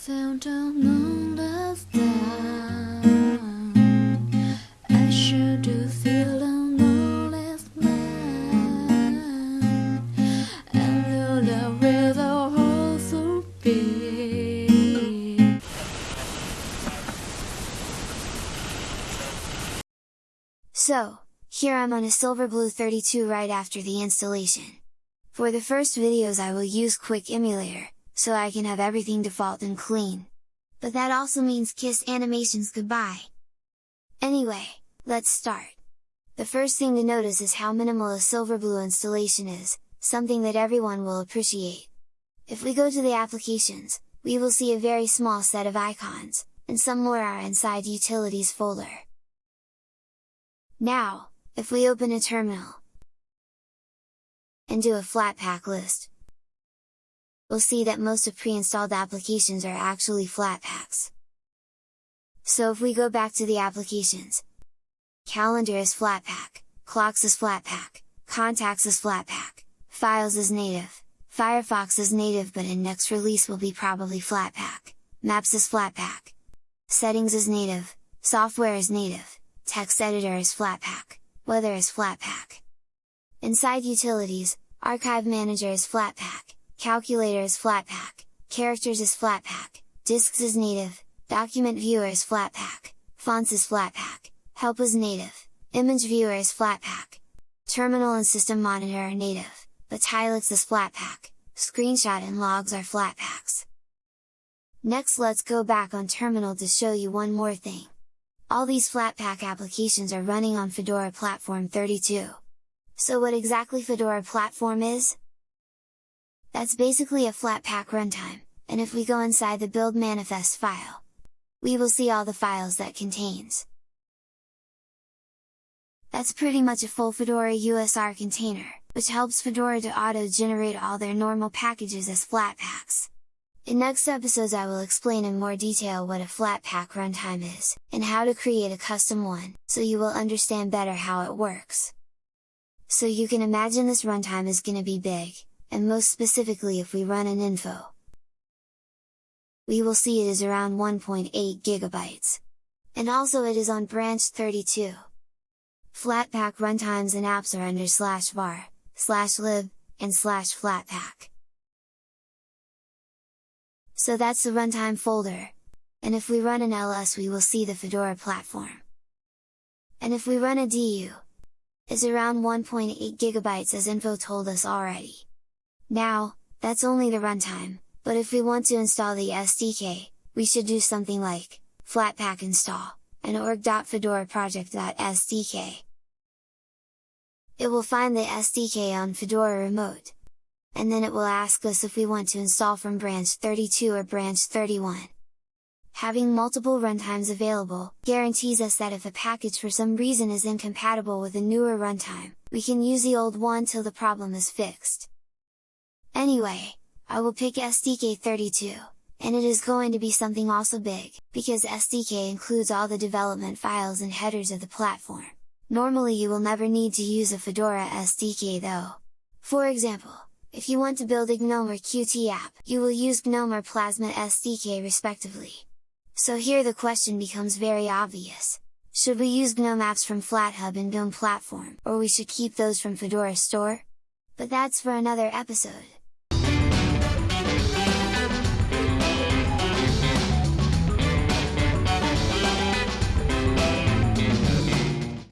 seldom understand. I sure do feel I'm no less man. And though the river holds so big. So, here I'm on a Silverblue 32 right after the installation. For the first videos I will use Quick Emulator, so I can have everything default and clean. But that also means kiss animations goodbye! Anyway, let's start! The first thing to notice is how minimal a Silverblue installation is, something that everyone will appreciate. If we go to the applications, we will see a very small set of icons, and some more are inside Utilities folder. Now, if we open a terminal, and do a Flatpak list, we'll see that most of pre-installed applications are actually Flatpaks. So if we go back to the applications, Calendar is Flatpak, Clocks is Flatpak, Contacts is Flatpak, Files is native, Firefox is native but in next release will be probably Flatpak, Maps is Flatpak, Settings is native, Software is native, Text Editor is Flatpak, Weather is Flatpak. Inside Utilities, Archive Manager is Flatpak, Calculator is Flatpak, Characters is Flatpak, Disks is native, Document Viewer is Flatpak, Fonts is Flatpak, Help is native, Image Viewer is Flatpak, Terminal and System Monitor are native, but Tilix is Flatpak, Screenshot and Logs are Flatpaks. Next let's go back on terminal to show you one more thing. All these Flatpak applications are running on Fedora Platform 32. So what exactly Fedora Platform is? That's basically a Flatpak runtime, and if we go inside the build manifest file, we will see all the files that contains. That's pretty much a full Fedora USR container, which helps Fedora to auto-generate all their normal packages as Flatpaks. In next episodes I will explain in more detail what a Flatpak runtime is, and how to create a custom one, so you will understand better how it works. So you can imagine this runtime is gonna be big, and most specifically if we run an info. We will see it is around 1.8 gigabytes. And also it is on branch 32. Flatpak runtimes and apps are under slash var, slash lib, and slash flatpak. So that's the runtime folder, and if we run an ls we will see the Fedora platform. And if we run a du, is around 1.8 gigabytes as info told us already. Now, that's only the runtime, but if we want to install the SDK, we should do something like, flatpak install, and org.fedoraproject.sdk. It will find the SDK on Fedora Remote, and then it will ask us if we want to install from branch 32 or branch 31. Having multiple runtimes available, guarantees us that if a package for some reason is incompatible with a newer runtime, we can use the old one till the problem is fixed. Anyway, I will pick SDK32, and it is going to be something also big, because SDK includes all the development files and headers of the platform. Normally you will never need to use a Fedora SDK though. For example, if you want to build a GNOME or Qt app, you will use GNOME or Plasma SDK respectively. So here the question becomes very obvious. Should we use GNOME apps from FlatHub and GNOME platform, or we should keep those from Fedora Store? But that's for another episode.